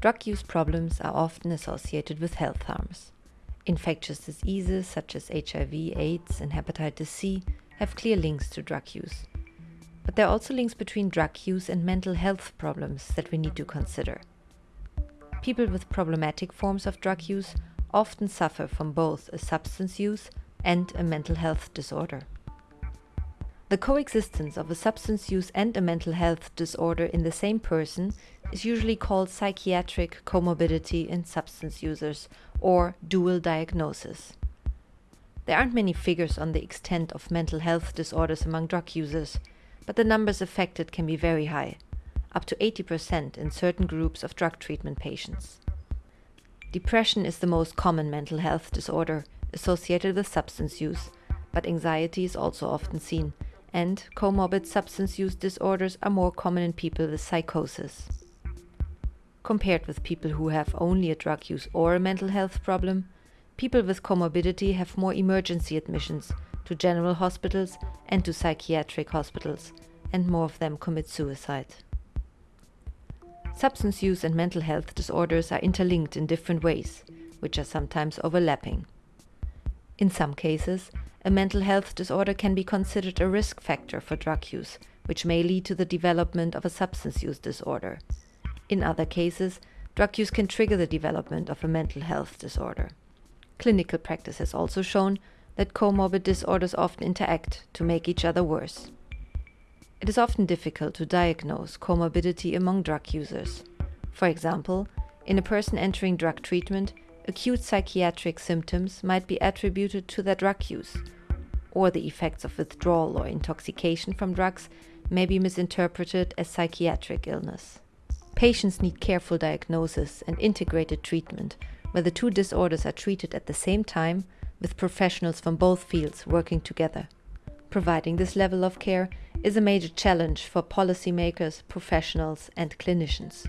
Drug use problems are often associated with health harms. Infectious diseases such as HIV, AIDS, and hepatitis C have clear links to drug use. But there are also links between drug use and mental health problems that we need to consider. People with problematic forms of drug use often suffer from both a substance use and a mental health disorder. The coexistence of a substance use and a mental health disorder in the same person is usually called psychiatric comorbidity in substance users or dual diagnosis. There aren't many figures on the extent of mental health disorders among drug users, but the numbers affected can be very high, up to 80% in certain groups of drug treatment patients. Depression is the most common mental health disorder associated with substance use, but anxiety is also often seen and comorbid substance use disorders are more common in people with psychosis. Compared with people who have only a drug use or a mental health problem, people with comorbidity have more emergency admissions to general hospitals and to psychiatric hospitals, and more of them commit suicide. Substance use and mental health disorders are interlinked in different ways, which are sometimes overlapping. In some cases, a mental health disorder can be considered a risk factor for drug use, which may lead to the development of a substance use disorder. In other cases, drug use can trigger the development of a mental health disorder. Clinical practice has also shown that comorbid disorders often interact to make each other worse. It is often difficult to diagnose comorbidity among drug users. For example, in a person entering drug treatment, acute psychiatric symptoms might be attributed to their drug use, or the effects of withdrawal or intoxication from drugs may be misinterpreted as psychiatric illness. Patients need careful diagnosis and integrated treatment, where the two disorders are treated at the same time with professionals from both fields working together. Providing this level of care is a major challenge for policymakers, professionals, and clinicians.